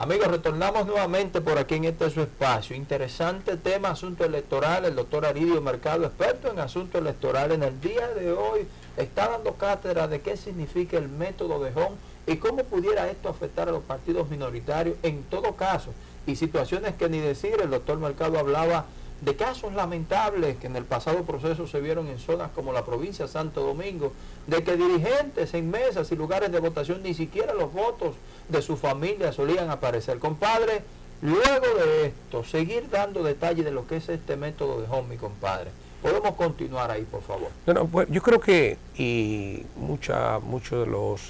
Amigos, retornamos nuevamente por aquí en este su espacio. Interesante tema, asunto electoral. El doctor Aridio Mercado, experto en asunto electoral, en el día de hoy está dando cátedra de qué significa el método de Home y cómo pudiera esto afectar a los partidos minoritarios en todo caso. Y situaciones que ni decir, el doctor Mercado hablaba de casos lamentables que en el pasado proceso se vieron en zonas como la provincia de Santo Domingo, de que dirigentes en mesas y lugares de votación ni siquiera los votos de su familia solían aparecer. Compadre, luego de esto, seguir dando detalles de lo que es este método de home, compadre. Podemos continuar ahí, por favor. Bueno, pues yo creo que y mucha, muchos de los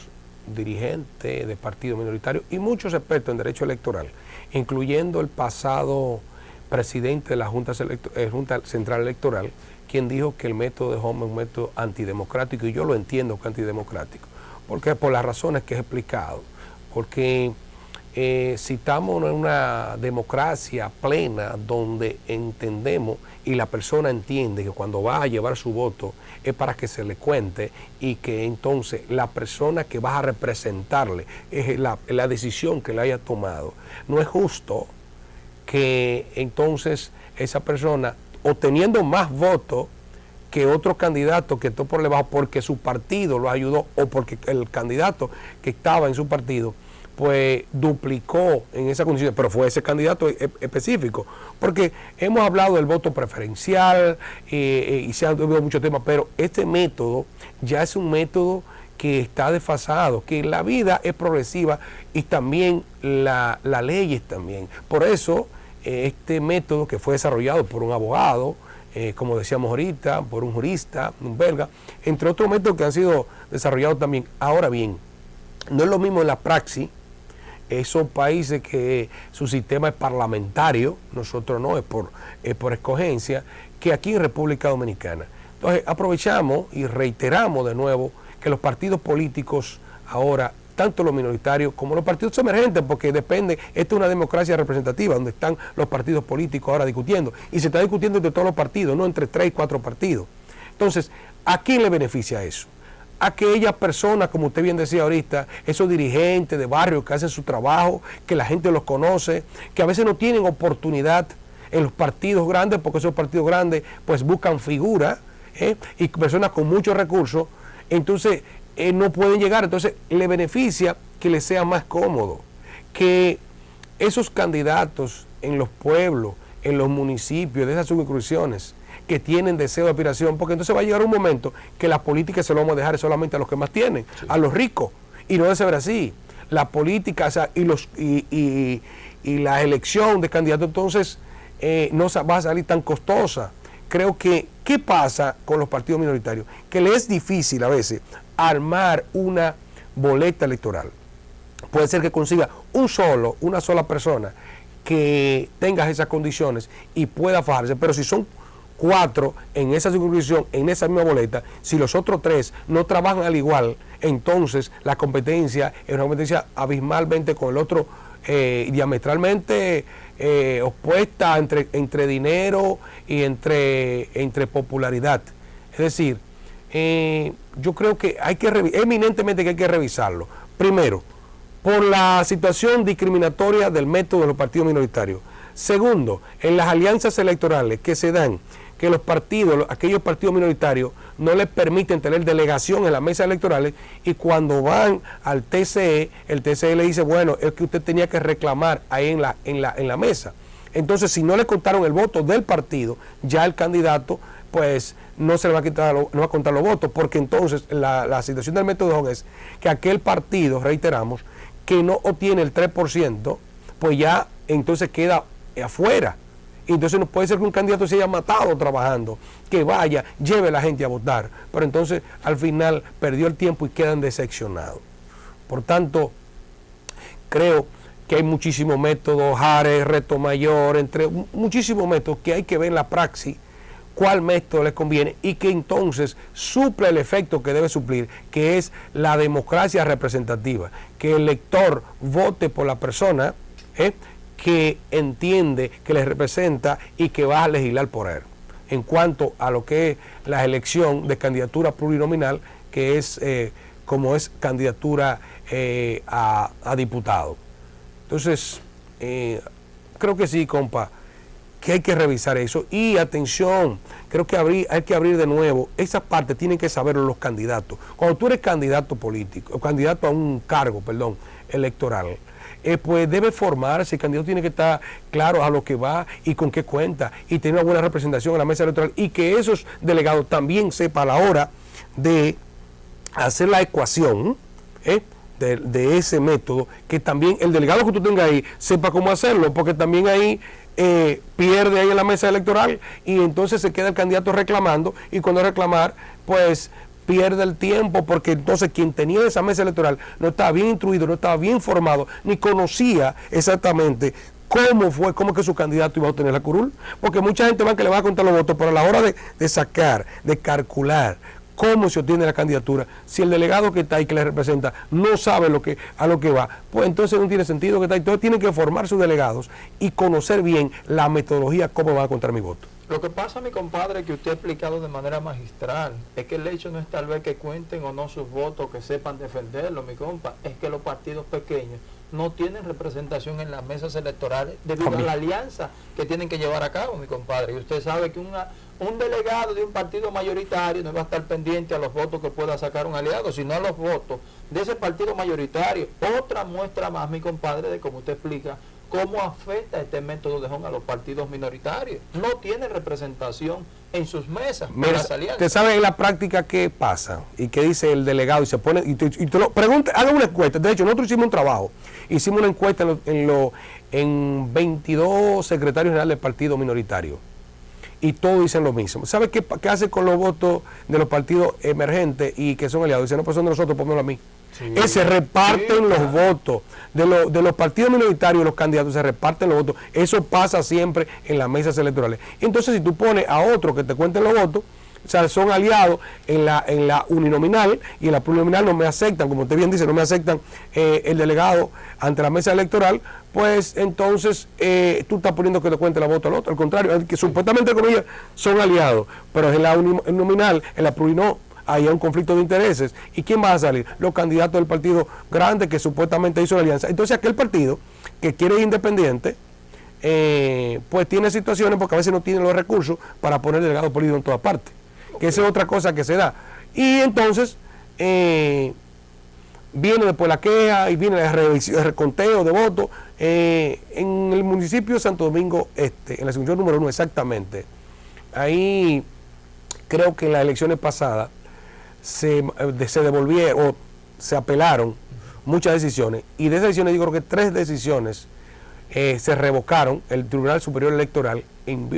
dirigentes de partidos minoritarios y muchos expertos en derecho electoral, incluyendo el pasado presidente de la Junta, eh, Junta Central Electoral, quien dijo que el método de Home es un método antidemocrático, y yo lo entiendo que antidemocrático, porque por las razones que he explicado, porque eh, si estamos en una democracia plena donde entendemos y la persona entiende que cuando va a llevar su voto es para que se le cuente y que entonces la persona que va a representarle es la decisión que le haya tomado. No es justo que entonces esa persona, obteniendo más votos que otro candidato que está por debajo porque su partido lo ayudó o porque el candidato que estaba en su partido pues duplicó en esa condición, pero fue ese candidato e, específico, porque hemos hablado del voto preferencial eh, eh, y se han hablado muchos temas, pero este método ya es un método que está desfasado, que la vida es progresiva y también la, la ley también. Por eso este método que fue desarrollado por un abogado, eh, como decíamos ahorita, por un jurista, un belga, entre otros métodos que han sido desarrollados también. Ahora bien, no es lo mismo en la praxis, esos países que su sistema es parlamentario, nosotros no, es por, es por escogencia, que aquí en República Dominicana. Entonces aprovechamos y reiteramos de nuevo que los partidos políticos ahora tanto los minoritarios como los partidos emergentes, porque depende, esta es una democracia representativa, donde están los partidos políticos ahora discutiendo, y se está discutiendo entre todos los partidos, no entre tres y cuatro partidos. Entonces, ¿a quién le beneficia eso? A aquellas personas, como usted bien decía ahorita, esos dirigentes de barrio que hacen su trabajo, que la gente los conoce, que a veces no tienen oportunidad en los partidos grandes, porque esos partidos grandes pues buscan figuras ¿eh? y personas con muchos recursos. Entonces, eh, no pueden llegar. Entonces le beneficia que le sea más cómodo, que esos candidatos en los pueblos, en los municipios, de esas subcruciones, que tienen deseo de aspiración, porque entonces va a llegar un momento que la política se lo vamos a dejar solamente a los que más tienen, a los ricos, y no debe ser así. La política y, los, y, la elección de candidatos entonces eh, no va a salir tan costosa. Creo que, ¿qué pasa con los partidos minoritarios? Que les es difícil a veces armar una boleta electoral. Puede ser que consiga un solo, una sola persona que tenga esas condiciones y pueda fajarse, pero si son cuatro en esa circunscripción, en esa misma boleta, si los otros tres no trabajan al igual, entonces la competencia es una competencia abismalmente con el otro eh, diametralmente eh, opuesta entre, entre dinero y entre, entre popularidad. Es decir, eh, yo creo que hay que, eminentemente que hay que revisarlo. Primero, por la situación discriminatoria del método de los partidos minoritarios. Segundo, en las alianzas electorales que se dan, que los partidos, aquellos partidos minoritarios, no les permiten tener delegación en las mesas electorales y cuando van al TCE, el TCE le dice, bueno, es que usted tenía que reclamar ahí en la, en la, en la mesa. Entonces, si no le contaron el voto del partido, ya el candidato pues no se le va a quitar, no va a contar los votos, porque entonces la, situación del método es que aquel partido, reiteramos, que no obtiene el 3%, pues ya entonces queda afuera. Entonces no puede ser que un candidato se haya matado trabajando, que vaya, lleve a la gente a votar, pero entonces al final perdió el tiempo y quedan decepcionados. Por tanto, creo que hay muchísimos métodos, Jare, Reto Mayor, entre muchísimos métodos que hay que ver en la praxis cuál método les conviene y que entonces suple el efecto que debe suplir, que es la democracia representativa, que el elector vote por la persona ¿eh? que entiende, que le representa y que va a legislar por él. En cuanto a lo que es la elección de candidatura plurinominal, que es eh, como es candidatura eh, a diputado. Entonces, eh, creo que sí, compa, que hay que revisar eso. Y atención, creo que hay que abrir de nuevo, esa parte tienen que saberlo los candidatos. Cuando tú eres candidato político, candidato a un cargo, perdón, electoral, eh, pues debe formarse, el candidato tiene que estar claro a lo que va y con qué cuenta y tener una buena representación en la mesa electoral y que esos delegados también sepan a la hora de hacer la ecuación ¿eh? De, ese método, que también el delegado que tú tengas ahí sepa cómo hacerlo, porque también ahí eh, pierde ahí en la mesa electoral y entonces se queda el candidato reclamando y cuando reclamar, pues pierde el tiempo porque entonces quien tenía esa mesa electoral no estaba bien instruido, no estaba bien formado, ni conocía exactamente cómo fue, cómo que su candidato iba a obtener la curul. Porque mucha gente va que le va a contar los votos, pero a la hora de, de sacar, de calcular cómo se obtiene la candidatura, si el delegado que está ahí que le representa no sabe lo que, a lo que va, pues entonces no tiene sentido que está ahí. Entonces tienen que formar sus delegados y conocer bien la metodología, cómo van a contar mi voto. Lo que pasa, mi compadre, que usted ha explicado de manera magistral, es que el hecho no es tal vez que cuenten o no sus votos, que sepan defenderlo, mi compa, es que los partidos pequeños no tienen representación en las mesas electorales debido a la alianza que tienen que llevar a cabo, mi compadre. Y usted sabe que una, un delegado de un partido mayoritario no va a estar pendiente a los votos que pueda sacar un aliado, sino a los votos de ese partido mayoritario. Otra muestra más, mi compadre, de cómo usted explica cómo afecta este método de Hong a los partidos minoritarios. No tiene representación en sus mesas. Mira, usted sabe en la práctica qué pasa y qué dice el delegado y se pone y te, lo pregunta, haga una encuesta. De hecho, nosotros hicimos un trabajo, hicimos una encuesta en, lo, en, en 22 secretarios generales del partido minoritario y todos dicen lo mismo. ¿Sabe qué, qué, hace con los votos de los partidos emergentes y que son aliados? Dicen, no, pues son de nosotros, pónganlo a mí. se reparten los votos. De, de los partidos minoritarios, los candidatos se reparten los votos. Eso pasa siempre en las mesas electorales. Entonces, si tú pones a otro que te cuenten los votos, o sea, son aliados en la, en la uninominal y en la plurinominal no me aceptan, como usted bien dice, no me aceptan eh, el delegado ante la mesa electoral, pues entonces eh, tú estás poniendo que te cuente la voto al otro. Al contrario, que supuestamente como ellos son aliados, pero en la uninominal, en la plurinominal, hay un conflicto de intereses. ¿Y quién va a salir? Los candidatos del partido grande que supuestamente hizo la alianza. Entonces aquel partido que quiere independiente, eh, pues tiene situaciones porque a veces no tiene los recursos para poner delegado político en todas partes que esa es otra cosa que se da. Y entonces eh, viene después la queja y viene el, reconteo de votos. Eh, en el municipio de Santo Domingo Este, en la sección número uno exactamente, ahí creo que en las elecciones pasadas se, eh, se devolvieron o se apelaron muchas decisiones y de esas decisiones yo creo que tres decisiones se revocaron, el Tribunal Superior Electoral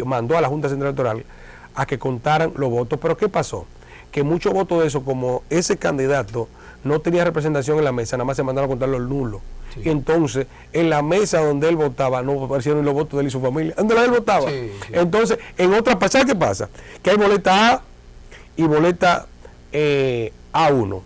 mandó a la Junta Central Electoral a que contaran los votos. Pero ¿qué pasó? Que muchos votos de eso, como ese candidato no tenía representación en la mesa, nada más se mandaron a contar los nulos. Y entonces, en la mesa donde él votaba, no aparecieron los votos de él y su familia. ¿Dónde él votaba? entonces, en otra pasada, ¿qué pasa? Que hay boleta A y boleta eh, A1.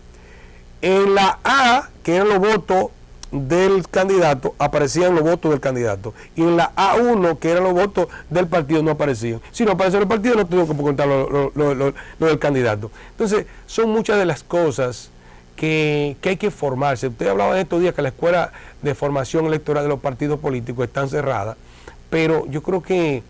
En la A, que eran los votos del candidato aparecían los votos del candidato. Y en la A1 que eran los votos del partido no aparecían. Si no aparecía el partido no tengo que contar lo, del candidato. Entonces son muchas de las cosas que, que, hay que formarse. Usted hablaba en estos días que la escuela de formación electoral de los partidos políticos están cerradas pero yo creo que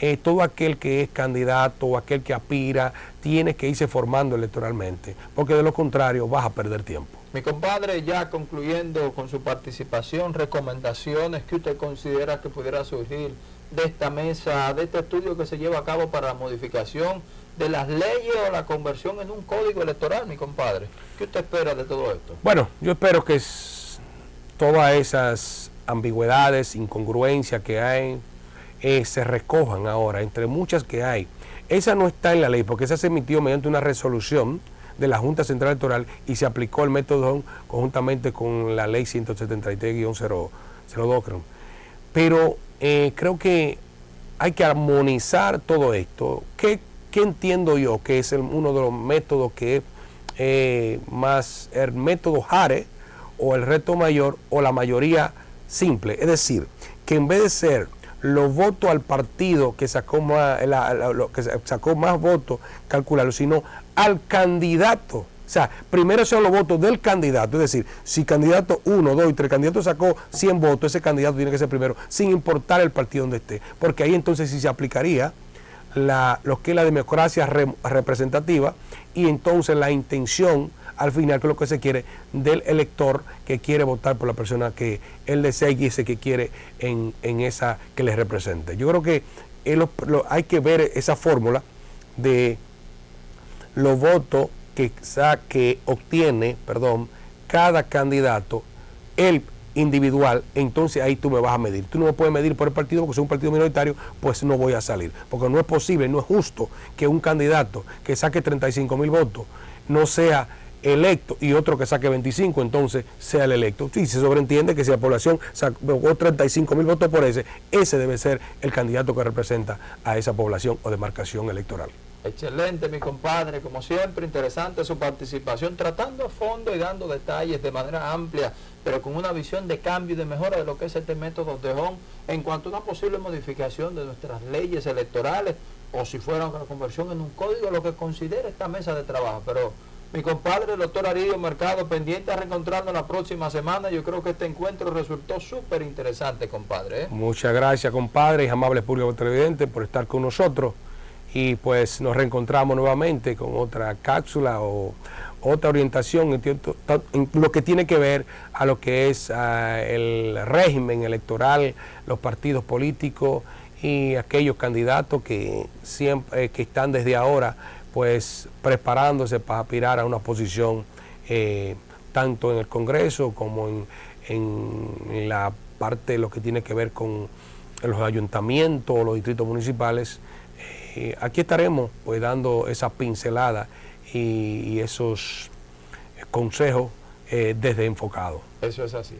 eh, todo aquel que es candidato o aquel que aspira tiene que irse formando electoralmente porque de lo contrario vas a perder tiempo mi compadre, ya concluyendo con su participación, recomendaciones que usted considera que pudiera surgir de esta mesa, de este estudio que se lleva a cabo para la modificación de las leyes o la conversión en un código electoral, mi compadre. ¿Qué usted espera de todo esto? Bueno, yo espero que todas esas ambigüedades, incongruencias que hay, eh, se recojan ahora, entre muchas que hay. Esa no está en la ley, porque esa se emitió mediante una resolución de la Junta Central Electoral y se aplicó el método conjuntamente con la ley 173-02. Pero eh, creo que hay que armonizar todo esto. ¿Qué, entiendo yo que es uno de los métodos que es eh, más el método Jare o el reto mayor o la mayoría simple? Es decir, que en vez de ser los votos al partido que sacó más, que sacó más votos, calcularlo, sino al candidato. O sea, primero son los votos del candidato, es decir, si candidato 1, 2 y 3 candidatos sacó 100 votos, ese candidato tiene que ser primero, sin importar el partido donde esté, porque ahí entonces sí se aplicaría la, lo que es la democracia representativa y entonces la intención al final que es lo que se quiere del elector que quiere votar por la persona que él desea y ese que quiere en, esa que le represente. Yo creo que hay que ver esa fórmula de los votos que, que obtiene perdón, cada candidato, el individual, entonces ahí tú me vas a medir. Tú no me puedes medir por el partido porque soy un partido minoritario, pues no voy a salir. Porque no es posible, no es justo que un candidato que saque 35 mil votos no sea electo y otro que saque 25, entonces sea el electo. Y se sobreentiende que si la población sacó 35 mil votos por ese, ese debe ser el candidato que representa a esa población o demarcación electoral. Excelente, mi compadre, como siempre, interesante su participación, tratando a fondo y dando detalles de manera amplia, pero con una visión de cambio y de mejora de lo que es este método de HON en cuanto a una posible modificación de nuestras leyes electorales o si fuera una conversión en un código, lo que considere esta mesa de trabajo. Pero mi compadre, el doctor Aridio Mercado, pendiente a reencontrarnos la próxima semana. Yo creo que este encuentro resultó súper interesante, compadre. ¿eh? Muchas gracias, compadre, y amables público televidentes por estar con nosotros y pues nos reencontramos nuevamente con otra cápsula o otra orientación en, lo que tiene que ver a lo que es ah, el régimen electoral, los partidos políticos y aquellos candidatos que siempre eh, que están desde ahora pues preparándose para aspirar a una posición eh, tanto en el Congreso como en, en la parte de lo que tiene que ver con los ayuntamientos o los distritos municipales eh, aquí estaremos pues dando esa pincelada y, esos consejos eh, desde enfocado. Eso es así.